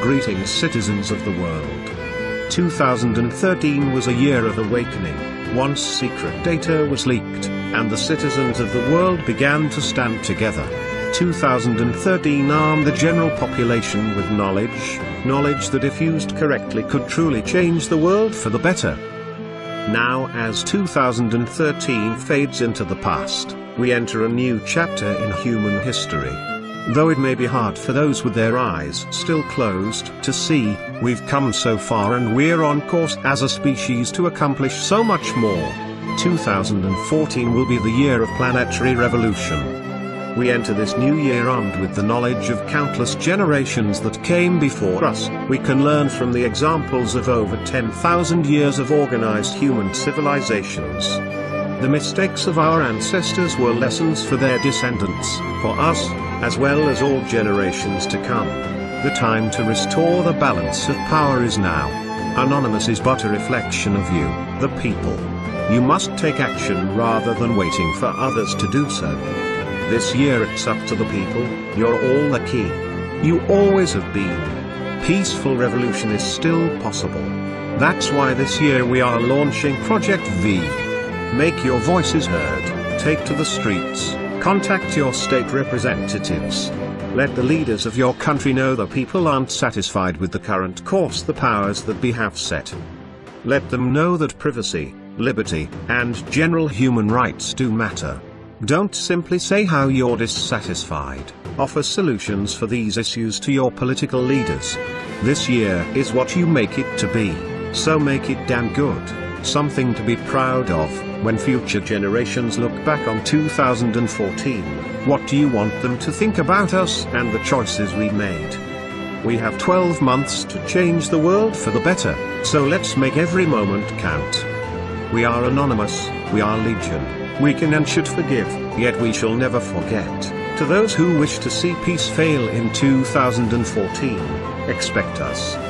Greetings citizens of the world. 2013 was a year of awakening, once secret data was leaked, and the citizens of the world began to stand together. 2013 armed the general population with knowledge, knowledge that if used correctly could truly change the world for the better. Now as 2013 fades into the past, we enter a new chapter in human history. Though it may be hard for those with their eyes still closed to see, we've come so far and we're on course as a species to accomplish so much more. 2014 will be the year of planetary revolution. We enter this new year armed with the knowledge of countless generations that came before us. We can learn from the examples of over 10,000 years of organized human civilizations. The mistakes of our ancestors were lessons for their descendants, for us, as well as all generations to come. The time to restore the balance of power is now. Anonymous is but a reflection of you, the people. You must take action rather than waiting for others to do so. This year it's up to the people, you're all the key. You always have been. Peaceful revolution is still possible. That's why this year we are launching Project V. Make your voices heard, take to the streets, contact your state representatives. Let the leaders of your country know the people aren't satisfied with the current course the powers that be have set. Let them know that privacy, liberty, and general human rights do matter. Don't simply say how you're dissatisfied, offer solutions for these issues to your political leaders. This year is what you make it to be, so make it damn good, something to be proud of, when future generations look back on 2014, what do you want them to think about us and the choices we made? We have 12 months to change the world for the better, so let's make every moment count. We are anonymous, we are legion. We can and should forgive, yet we shall never forget. To those who wish to see peace fail in 2014, expect us.